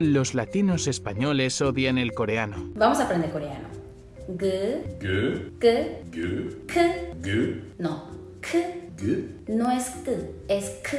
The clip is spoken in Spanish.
Los latinos españoles odian el coreano. Vamos a aprender coreano. G, G, G, G, G, No, K. G. No es K, es K.